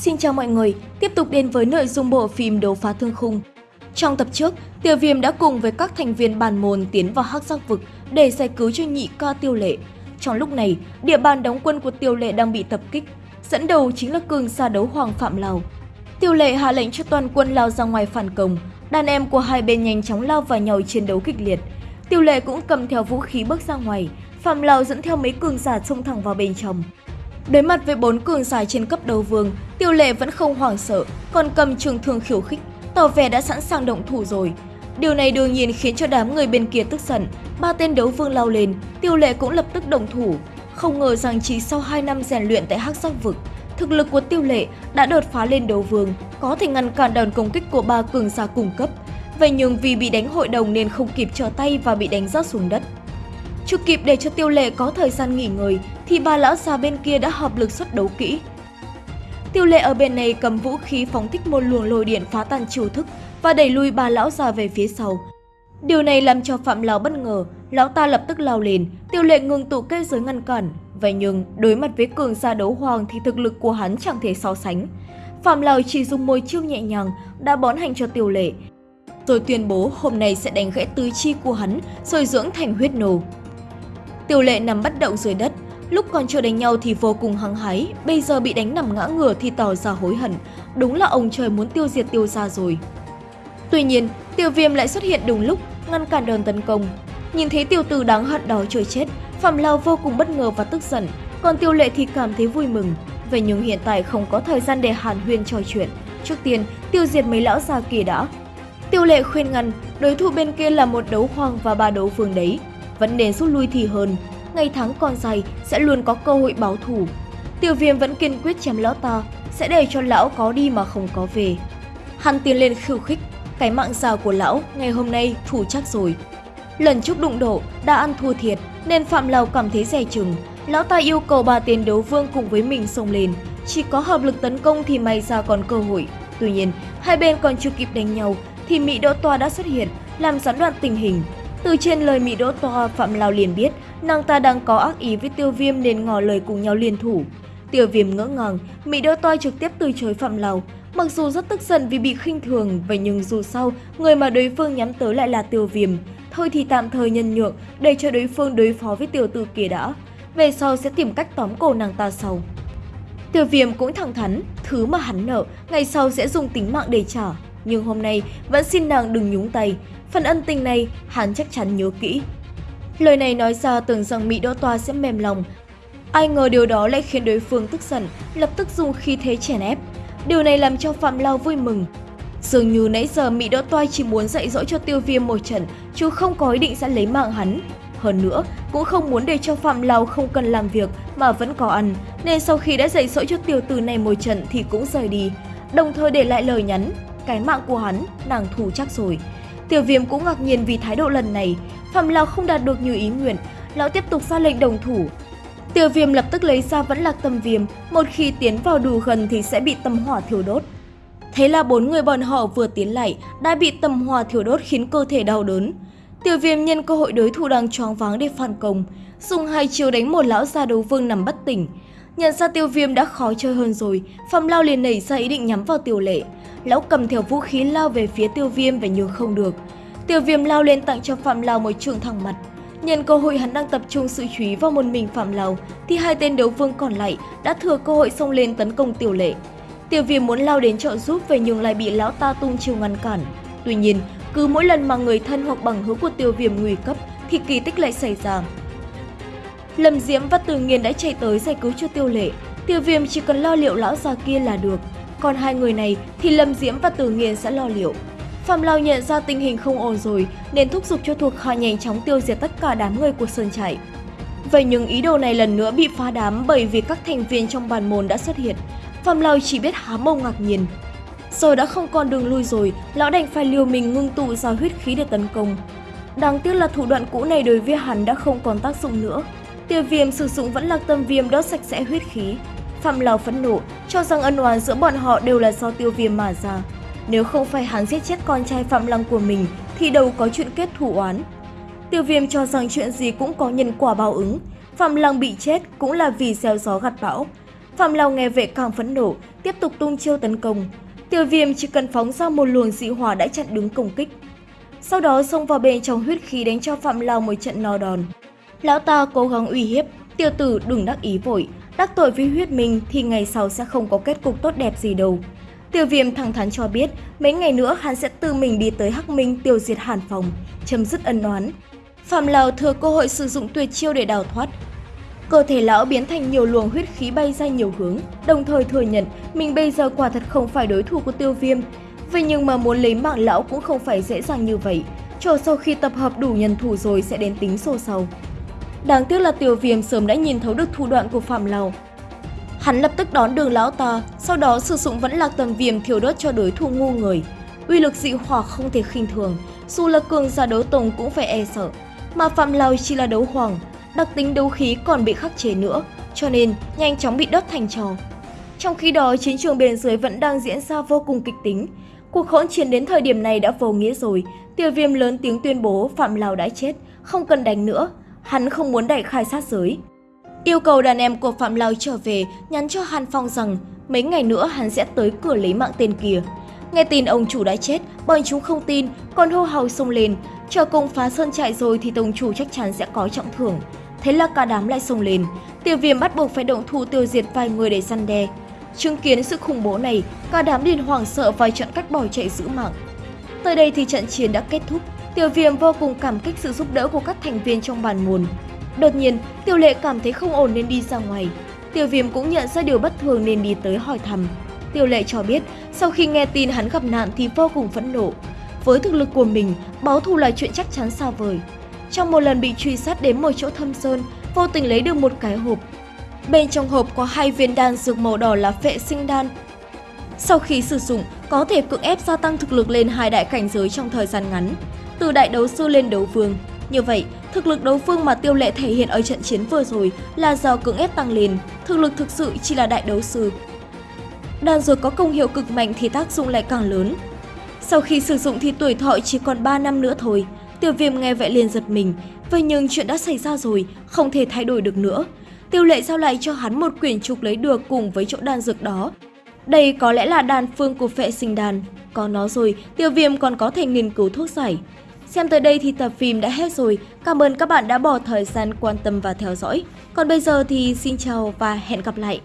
Xin chào mọi người, tiếp tục đến với nội dung bộ phim Đấu phá thương khung. Trong tập trước, Tiêu Viêm đã cùng với các thành viên bàn môn tiến vào hắc giác vực để giải cứu cho nhị ca Tiêu Lệ. Trong lúc này, địa bàn đóng quân của Tiêu Lệ đang bị tập kích, dẫn đầu chính là cường xa đấu Hoàng Phạm Lào. Tiêu Lệ hạ lệnh cho toàn quân lao ra ngoài phản công, đàn em của hai bên nhanh chóng lao vào nhau chiến đấu kịch liệt. Tiêu Lệ cũng cầm theo vũ khí bước ra ngoài, Phạm Lào dẫn theo mấy cường giả xông thẳng vào bên trong. Đối mặt với bốn cường giả trên cấp đấu vương, Tiêu Lệ vẫn không hoảng sợ, còn cầm trường thương khiêu khích, tỏ vẻ đã sẵn sàng động thủ rồi. Điều này đương nhiên khiến cho đám người bên kia tức giận, ba tên đấu vương lao lên, Tiêu Lệ cũng lập tức động thủ. Không ngờ rằng chỉ sau 2 năm rèn luyện tại Hắc Giác vực, thực lực của Tiêu Lệ đã đột phá lên đấu vương, có thể ngăn cản đòn công kích của ba cường giả cùng cấp. Vậy nhưng vì bị đánh hội đồng nên không kịp trở tay và bị đánh rớt xuống đất. Chưa kịp để cho Tiêu Lệ có thời gian nghỉ ngơi thì ba lão già bên kia đã hợp lực xuất đấu kỹ. Tiêu Lệ ở bên này cầm vũ khí phóng thích một luồng lôi điện phá tan chiêu thức và đẩy lui ba lão già về phía sau. Điều này làm cho Phạm Lão bất ngờ, lão ta lập tức lao lên, Tiêu Lệ ngừng tụ kết giới ngăn cản. Vậy nhưng, đối mặt với cường gia đấu hoàng thì thực lực của hắn chẳng thể so sánh. Phạm Lão chỉ dùng môi chiêu nhẹ nhàng đã bón hành cho Tiêu Lệ, rồi tuyên bố hôm nay sẽ đánh gãy tứ chi của hắn rồi dưỡng thành huyết nổ. Tiêu Lệ nằm bất động dưới đất, lúc còn chưa đánh nhau thì vô cùng hăng hái, bây giờ bị đánh nằm ngã ngửa thì tỏ ra hối hận, đúng là ông trời muốn tiêu diệt tiêu gia rồi. Tuy nhiên, Tiêu Viêm lại xuất hiện đúng lúc, ngăn cản đòn tấn công. Nhìn thấy tiêu tử đáng hận đó trôi chết, Phạm Lao vô cùng bất ngờ và tức giận, còn Tiêu Lệ thì cảm thấy vui mừng. Vậy nhưng hiện tại không có thời gian để hàn huyên trò chuyện. Trước tiên, tiêu diệt mấy lão già kia đã. Tiêu Lệ khuyên ngăn, đối thủ bên kia là một đấu hoàng và ba đấu vương đấy, vẫn nên rút lui thì hơn. Ngày tháng còn dài sẽ luôn có cơ hội báo thù. Tiêu viêm vẫn kiên quyết chém lão ta, sẽ để cho lão có đi mà không có về. Hắn tiến lên khiêu khích, cái mạng già của lão ngày hôm nay thủ chắc rồi. Lần trước đụng độ đã ăn thua thiệt nên Phạm Lào cảm thấy dè chừng. Lão ta yêu cầu bà tiền đấu vương cùng với mình xông lên. Chỉ có hợp lực tấn công thì may ra còn cơ hội. Tuy nhiên, hai bên còn chưa kịp đánh nhau thì Mỹ Đỗ Toa đã xuất hiện, làm gián đoạn tình hình. Từ trên lời Mỹ Đỗ Toa, Phạm lao liền biết nàng ta đang có ác ý với Tiêu Viêm nên ngỏ lời cùng nhau liên thủ. Tiêu Viêm ngỡ ngàng, Mỹ Đỗ Toa trực tiếp từ chối Phạm lao Mặc dù rất tức giận vì bị khinh thường, vậy nhưng dù sao, người mà đối phương nhắm tới lại là Tiêu Viêm. Thôi thì tạm thời nhân nhượng, để cho đối phương đối phó với tiểu tử kia đã. Về sau sẽ tìm cách tóm cổ nàng ta sau. Tiêu Viêm cũng thẳng thắn, thứ mà hắn nợ, ngày sau sẽ dùng tính mạng để trả. Nhưng hôm nay vẫn xin nàng đừng nhúng tay, phần ân tình này hắn chắc chắn nhớ kỹ. Lời này nói ra tưởng rằng Mỹ Đỗ Toa sẽ mềm lòng. Ai ngờ điều đó lại khiến đối phương tức giận, lập tức dùng khí thế chèn ép. Điều này làm cho Phạm Lao vui mừng. Dường như nãy giờ Mỹ Đỗ Toa chỉ muốn dạy dỗ cho tiêu viêm một trận, chứ không có ý định sẽ lấy mạng hắn. Hơn nữa, cũng không muốn để cho Phạm Lao không cần làm việc mà vẫn có ăn, nên sau khi đã dạy dỗ cho tiểu tử này một trận thì cũng rời đi, đồng thời để lại lời nhắn, cái mạng của hắn, nàng thù chắc rồi. Tiểu viêm cũng ngạc nhiên vì thái độ lần này, Phạm Lão không đạt được như ý nguyện, lão tiếp tục ra lệnh đồng thủ. Tiểu viêm lập tức lấy ra vẫn lạc tâm viêm, một khi tiến vào đủ gần thì sẽ bị tâm hỏa thiêu đốt. Thế là bốn người bọn họ vừa tiến lại đã bị tâm hỏa thiêu đốt khiến cơ thể đau đớn. Tiểu viêm nhân cơ hội đối thủ đang choáng váng để phản công, dùng hai chiều đánh một lão già đấu vương nằm bất tỉnh. Nhận ra tiêu viêm đã khó chơi hơn rồi, Phạm Lao liền nảy ra ý định nhắm vào tiểu lệ. Lão cầm theo vũ khí lao về phía tiêu viêm và nhưng không được. Tiêu viêm lao lên tặng cho Phạm lao một trường thẳng mặt. Nhân cơ hội hắn đang tập trung sự chú ý vào một mình Phạm lao thì hai tên đấu vương còn lại đã thừa cơ hội xông lên tấn công tiểu lệ. Tiểu viêm muốn lao đến trợ giúp về nhưng lại bị lão ta tung chiều ngăn cản. Tuy nhiên, cứ mỗi lần mà người thân hoặc bằng hữu của tiêu viêm nguy cấp thì kỳ tích lại xảy ra. Lâm Diễm và Từ Nghiên đã chạy tới giải cứu cho tiêu lệ. Tiêu viêm chỉ cần lo liệu lão già kia là được. Còn hai người này thì Lâm Diễm và Từ Nghiên sẽ lo liệu. Phạm Lao nhận ra tình hình không ổn rồi nên thúc giục cho thuộc hạ nhanh chóng tiêu diệt tất cả đám người của Sơn Trại. Vậy nhưng ý đồ này lần nữa bị phá đám bởi vì các thành viên trong bàn môn đã xuất hiện. Phạm Lao chỉ biết há mông ngạc nhiên. Rồi đã không còn đường lui rồi, lão đành phải liều mình ngưng tụ ra huyết khí để tấn công. Đáng tiếc là thủ đoạn cũ này đối với hắn đã không còn tác dụng nữa. Tiêu viêm sử dụng vẫn là tâm viêm đốt sạch sẽ huyết khí. Phạm Lào phẫn nộ, cho rằng ân oán giữa bọn họ đều là do tiêu viêm mà ra. Nếu không phải hắn giết chết con trai Phạm Lăng của mình thì đâu có chuyện kết thủ oán. Tiêu viêm cho rằng chuyện gì cũng có nhân quả báo ứng. Phạm Lăng bị chết cũng là vì gieo gió gặt bão. Phạm Lào nghe vậy càng phẫn nộ, tiếp tục tung chiêu tấn công. Tiêu viêm chỉ cần phóng ra một luồng dị hỏa đã chặn đứng công kích. Sau đó xông vào bên trong huyết khí đánh cho Phạm Lào một trận no đòn. Lão ta cố gắng uy hiếp, tiêu tử đừng đắc ý vội, đắc tội với huyết minh thì ngày sau sẽ không có kết cục tốt đẹp gì đâu. Tiêu viêm thẳng thắn cho biết mấy ngày nữa hắn sẽ tự mình đi tới Hắc Minh tiêu diệt Hàn Phòng, chấm dứt ân oán. Phạm Lào thừa cơ hội sử dụng tuyệt chiêu để đào thoát. Cơ thể lão biến thành nhiều luồng huyết khí bay ra nhiều hướng, đồng thời thừa nhận mình bây giờ quả thật không phải đối thủ của tiêu viêm. Vậy nhưng mà muốn lấy mạng lão cũng không phải dễ dàng như vậy, chờ sau khi tập hợp đủ nhân thủ rồi sẽ đến tính sổ sau. Đáng tiếc là Tiểu viêm sớm đã nhìn thấu được thủ đoạn của Phạm Lào. Hắn lập tức đón đường lão ta, sau đó sử dụng vẫn lạc tầm viêm thiêu đốt cho đối thủ ngu người. Uy lực dị hỏa không thể khinh thường, dù là cường giả đấu tông cũng phải e sợ. Mà Phạm Lào chỉ là đấu hoàng, đặc tính đấu khí còn bị khắc chế nữa, cho nên nhanh chóng bị đốt thành trò. Trong khi đó, chiến trường bên dưới vẫn đang diễn ra vô cùng kịch tính. Cuộc hỗn chiến đến thời điểm này đã vô nghĩa rồi, tiêu viêm lớn tiếng tuyên bố Phạm Lào đã chết, không cần đánh nữa, hắn không muốn đẩy khai sát giới. Yêu cầu đàn em của Phạm lao trở về, nhắn cho Hàn Phong rằng mấy ngày nữa hắn sẽ tới cửa lấy mạng tên kia. Nghe tin ông chủ đã chết, bọn chúng không tin, còn hô hào xông lên. Chờ cùng phá sơn trại rồi thì tổng chủ chắc chắn sẽ có trọng thưởng. Thế là cả đám lại xông lên. Tiêu viêm bắt buộc phải động thủ tiêu diệt vài người để săn đe. Chứng kiến sự khủng bố này, cả đám liền hoảng sợ và chọn cách bỏ chạy giữ mạng. Tới đây thì trận chiến đã kết thúc. Tiểu viêm vô cùng cảm kích sự giúp đỡ của các thành viên trong bàn môn. Đột nhiên, Tiểu Lệ cảm thấy không ổn nên đi ra ngoài. Tiểu Viêm cũng nhận ra điều bất thường nên đi tới hỏi thăm. Tiểu Lệ cho biết, sau khi nghe tin hắn gặp nạn thì vô cùng phẫn nộ. Với thực lực của mình, báo thù là chuyện chắc chắn xa vời. Trong một lần bị truy sát đến một chỗ thâm sơn, vô tình lấy được một cái hộp. Bên trong hộp có hai viên đan dược màu đỏ là phệ sinh đan. Sau khi sử dụng, có thể cưỡng ép gia tăng thực lực lên hai đại cảnh giới trong thời gian ngắn, từ đại đấu sư lên đấu vương. Như vậy, thực lực đấu phương mà tiêu lệ thể hiện ở trận chiến vừa rồi là do cưỡng ép tăng lên, thực lực thực sự chỉ là đại đấu sư. Đan dược có công hiệu cực mạnh thì tác dụng lại càng lớn. Sau khi sử dụng thì tuổi thọ chỉ còn 3 năm nữa thôi. Tiêu viêm nghe vậy liền giật mình, vậy nhưng chuyện đã xảy ra rồi, không thể thay đổi được nữa. Tiêu lệ giao lại cho hắn một quyển trục lấy được cùng với chỗ đan dược đó. Đây có lẽ là đan phương của phệ sinh đan. Có nó rồi, tiêu viêm còn có thể nghiên cứu thuốc giải. Xem tới đây thì tập phim đã hết rồi. Cảm ơn các bạn đã bỏ thời gian quan tâm và theo dõi. Còn bây giờ thì xin chào và hẹn gặp lại.